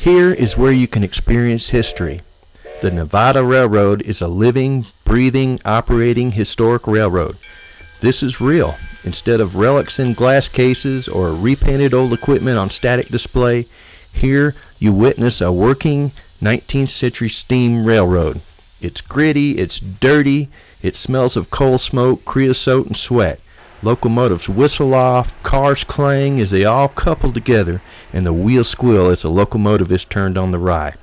Here is where you can experience history. The Nevada Railroad is a living, breathing, operating historic railroad. This is real. Instead of relics in glass cases or repainted old equipment on static display, here you witness a working 19th century steam railroad. It's gritty, it's dirty, it smells of coal smoke, creosote, and sweat. Locomotives whistle off, cars clang as they all couple together, and the wheels squeal as the locomotive is turned on the wye.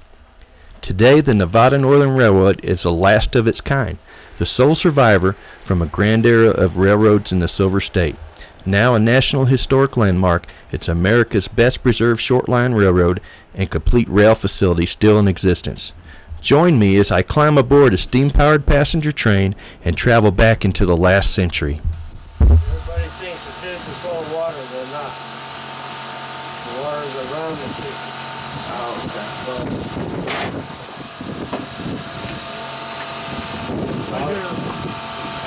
Today, the Nevada Northern Railroad is the last of its kind, the sole survivor from a grand era of railroads in the Silver State. Now a National Historic Landmark, it's America's best preserved short line railroad and complete rail facility still in existence. Join me as I climb aboard a steam powered passenger train and travel back into the last century. Everybody thinks the this is full of water, they're not. The water's around the city. Oh, okay.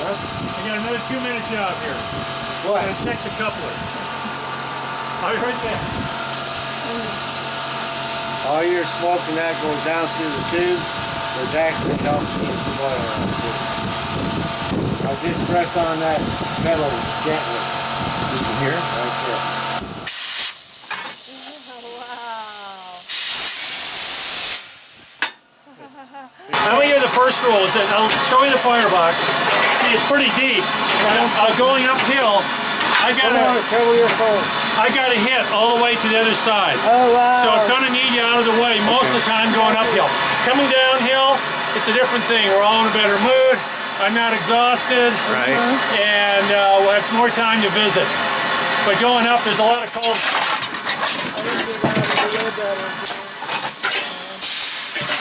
I got another two minute job here. What? Gotta check the coupler. I'll be right there. All your smoke and that goes down through the tube, which actually helps keep the water out just press on that metal gently. You can hear? Right there. I'm gonna you the first rule is that I'll show you the firebox. See, it's pretty deep. And uh, going uphill, I gotta, on, cover your phone. I gotta hit all the way to the other side. Oh wow. So I'm gonna need you out of the way most of the time going uphill. Coming downhill, it's a different thing. We're all in a better mood. I'm not exhausted. Right. And uh, we'll have more time to visit. But going up, there's a lot of cold.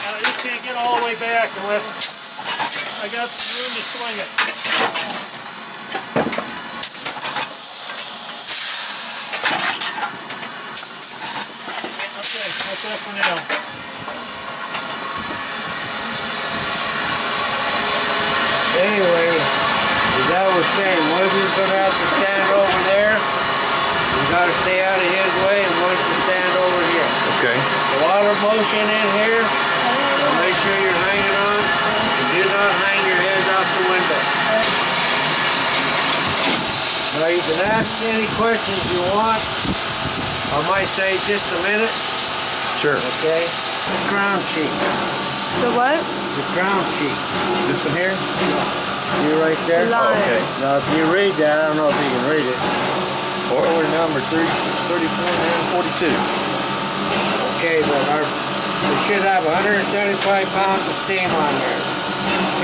I just can't get all the way back unless I got some room to swing it. Okay, that's that for now. Anyway, as I was saying, one of gonna have to stand over there. You gotta stay out of his way and one to stand over here. Okay. A lot of motion in here. So make sure you're hanging on. And do not hang your heads out the window. Now you can ask any questions you want. I might say just a minute, Sure. okay? The crown sheet. The what? The crown sheet. This one here? You right there? The line. Okay. Now if you read that, I don't know if you can read it. Order number 30, 34 and 42. Okay, but our, we should have 175 pounds of steam on there.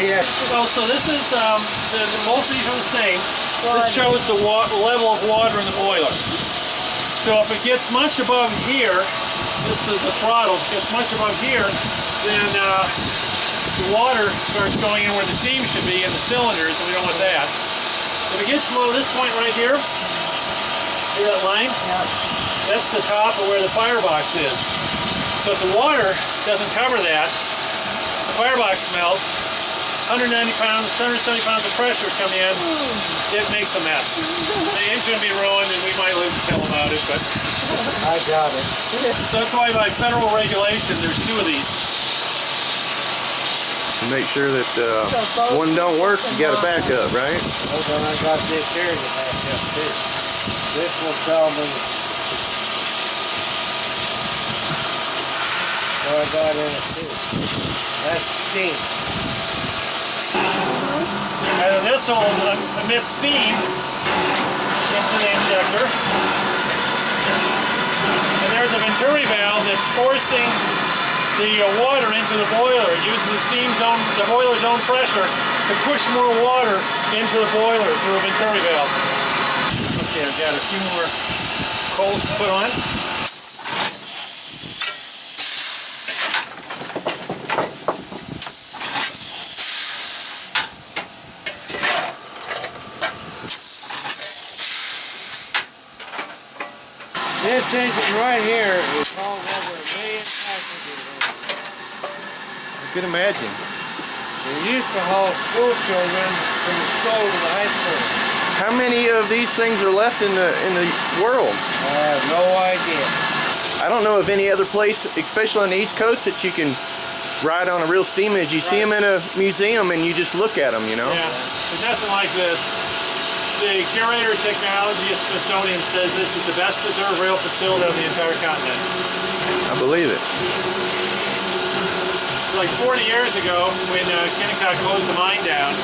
Yes. Well, so this is, um, the, the, most of these are the same. This shows the wa level of water in the boiler. So if it gets much above here, this is the throttle, gets much above here, then uh, the water starts going in where the steam should be in the cylinders, and we don't want that. If it gets below this point right here, see that line? Yeah. That's the top of where the firebox is. So if the water doesn't cover that, the firebox melts, 190 pounds, 170 pounds of pressure come in, it makes a mess. The engine will be ruined and we might live to tell about it, but I got it. so that's why by federal regulation there's two of these. Make sure that uh, one don't work, you got a backup, right? Hold on, I got this here to back up too. This will tell me what I got in it too. That's steam. And this will emit steam into the injector. And there's a Venturi valve that's forcing the uh, water into the boiler. It uses the steam's own, the boiler's own pressure to push more water into the boiler through a Venturi valve. Okay, I've got a few more coals to put on. This engine right here is hauling over a million passengers. I can imagine. They used to haul school children from the school to the high school. How many of these things are left in the in the world? I have no idea. I don't know of any other place, especially on the East Coast, that you can ride on a real steam engine. You see them in a museum and you just look at them, you know? Yeah, there's nothing like this. The curator of technology at Smithsonian says this is the best preserved rail facility on the entire continent. I believe it. Like 40 years ago, when uh, Kennecott closed the mine down,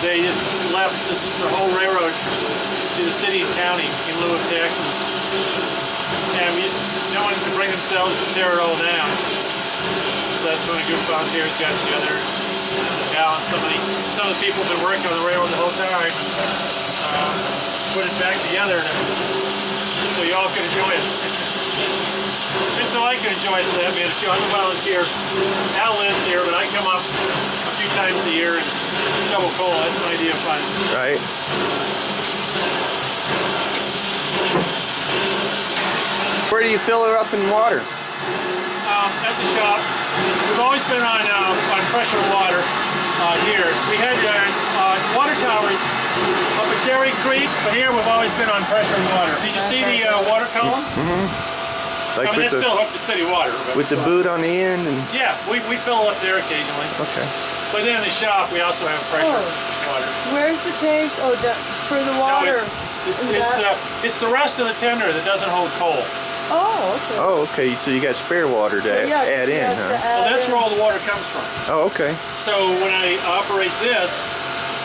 they just left this, the whole railroad to the city and county in lieu of taxes. And we just, no one could bring themselves to tear it all down. So that's when a group of volunteers got together. Al and some of the, some of the people have been working on the railroad the whole time. Put it back together so you all can enjoy it. And so I can enjoy it for that too. I'm a volunteer. Al lives here, but I come up a few times a year and shovel coal. That's an idea of fun. Right? Where do you fill her up in water? Um, at the shop, we've always been on uh, on pressure water uh, here. We had uh, uh, water towers up at Cherry Creek, but here we've always been on pressure water. Did you see the uh, water column? Like I mean, with it's still the hooked to city water. With the boot on the end and yeah, we, we fill up there occasionally. okay. But then in the shop, we also have pressure Oh. water. Where's the tank? Oh, the, for the No, water. it's, it's, it's, that- the, it's the rest of the tender that doesn't hold coal. Oh, okay. Oh, okay. So you got spare water to Yeah, add in, huh? add Well, that's in. where all the water comes from. Oh, okay. So when I operate this,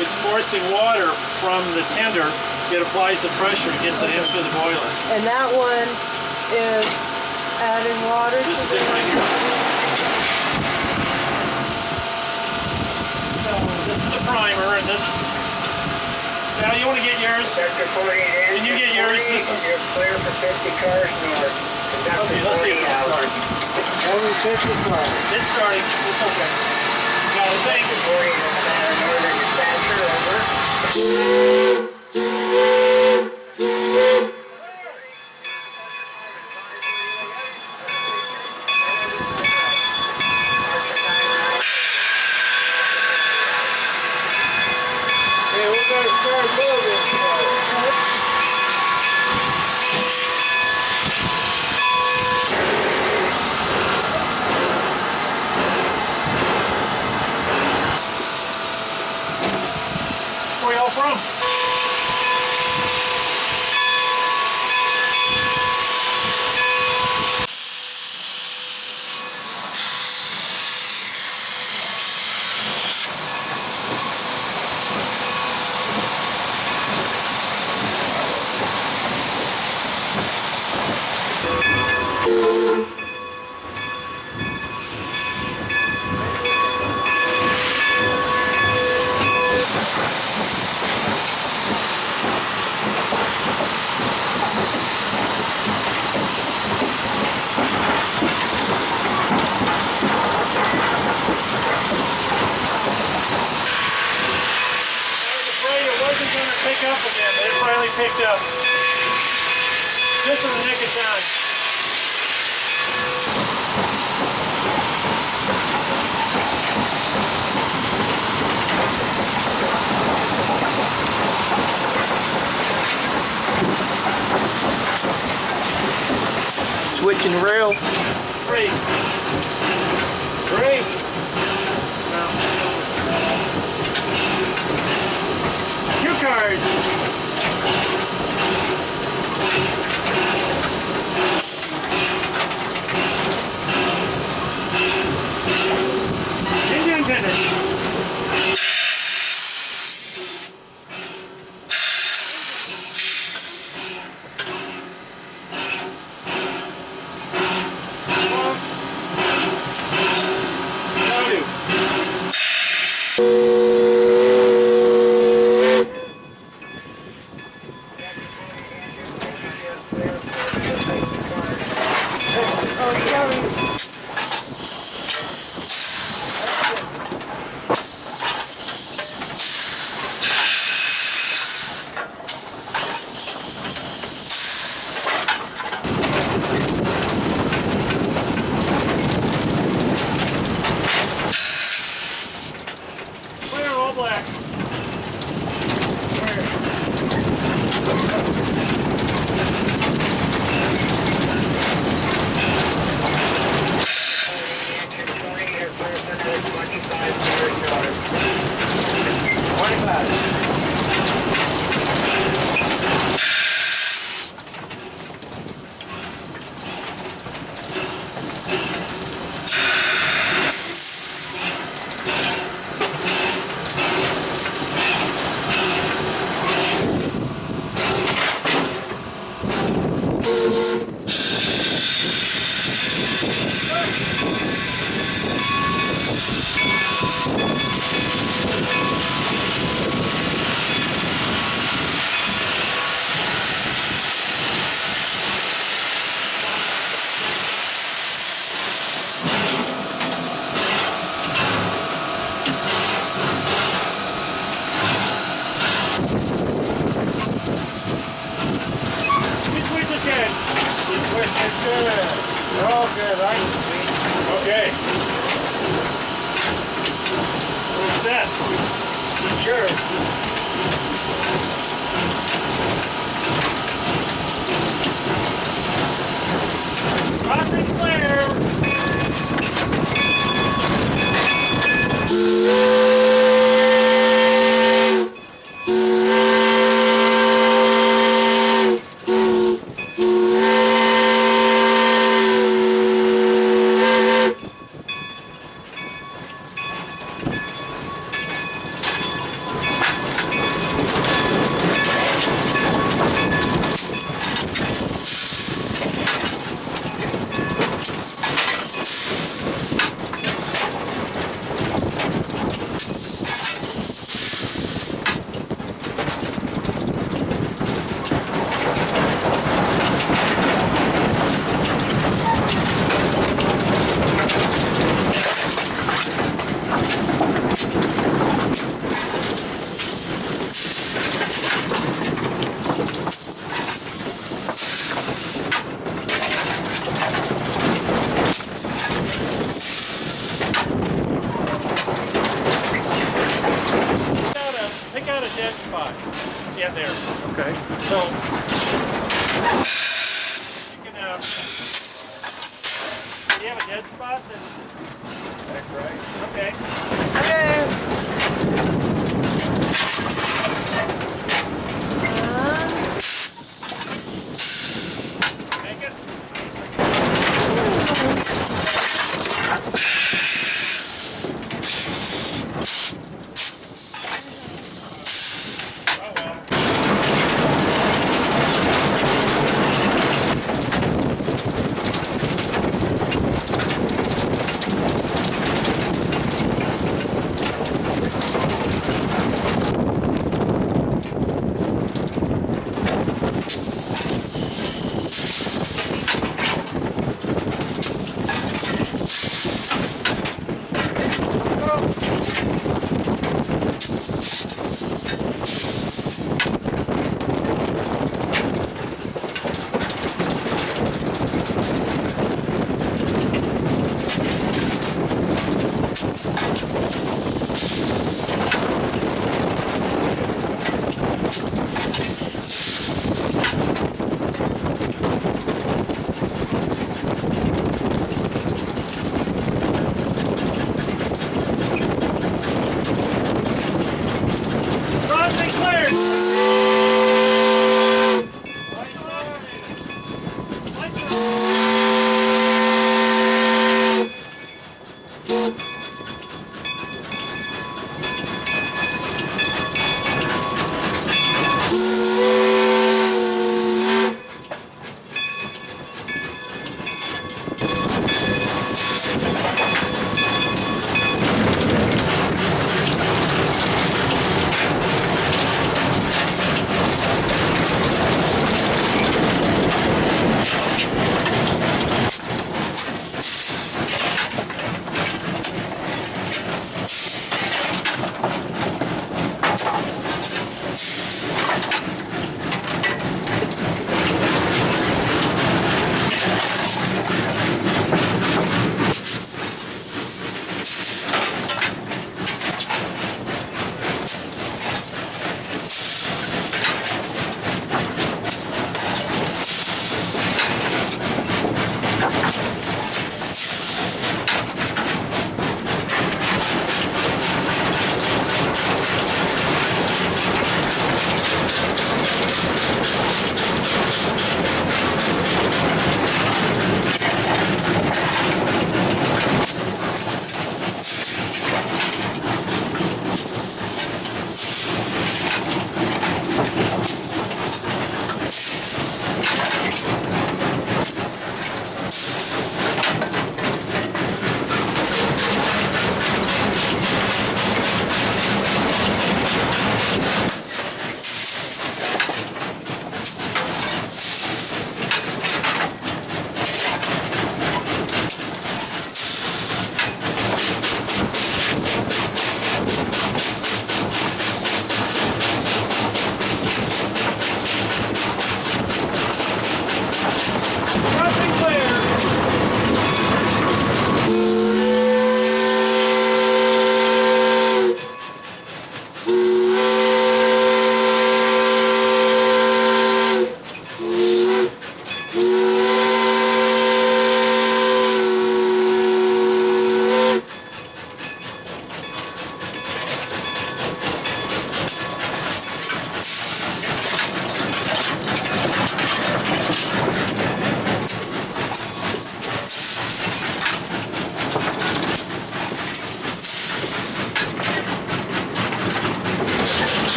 it's forcing water from the tender. It applies the pressure and gets it into the boiler. And that one is adding water This to is it right here. So this is the primer, and this. Now you want to get yours? Sector 48. Can you get yours? This is- You're clear for 50 cars north. Conductor Okay, let's see if 48 it's out. starting. Only 50 cars. It's starting. It's okay. Now the thing. Sector 48 in Santa Northern dispatcher, over. Hey, we're gonna start moving. Where y'all from? I was afraid it wasn't going to pick up again, but it finally picked up. Just in the nick of time. Switching rails. Three. Three. Two cards. Engine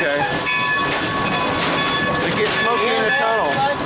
Okay. It gets smoky in the tunnel.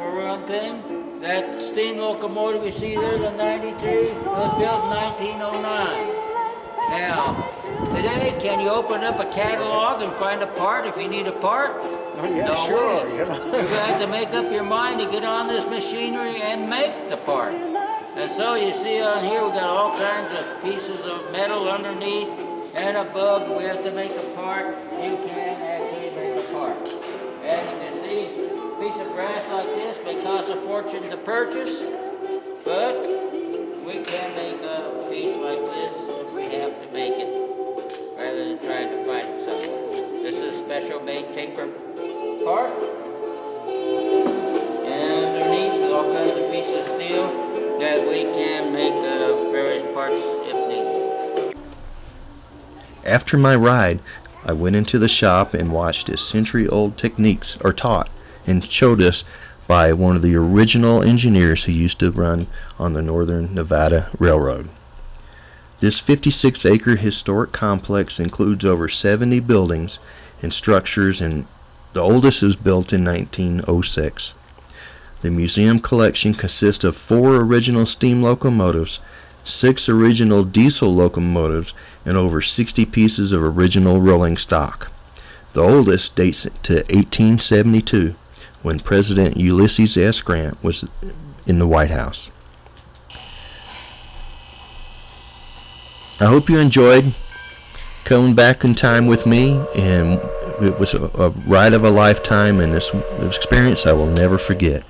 For one thing, that steam locomotive you see there, the 93, was built in 1909. Now, today, can you open up a catalog and find a part if you need a part? Oh, yeah, no sure, way. you know. You're gonna have to make up your mind to get on this machinery and make the part. And so you see on here, we got all kinds of pieces of metal underneath and above. We have to make a part. You can piece of brass like this may cost a fortune to purchase, but we can make a piece like this if we have to make it, rather than trying to find it somewhere. This is a special made taper part. And underneath is all kinds of pieces of steel that we can make uh, various parts if needed. After my ride, I went into the shop and watched as century old techniques are taught and showed us by one of the original engineers who used to run on the Northern Nevada Railroad. This 56 acre historic complex includes over 70 buildings and structures, and the oldest was built in 1906. The museum collection consists of four original steam locomotives, six original diesel locomotives, and over 60 pieces of original rolling stock. The oldest dates to 1872, when President Ulysses S. Grant was in the White House. I hope you enjoyed coming back in time with me, and it was a, a ride of a lifetime, and this experience I will never forget.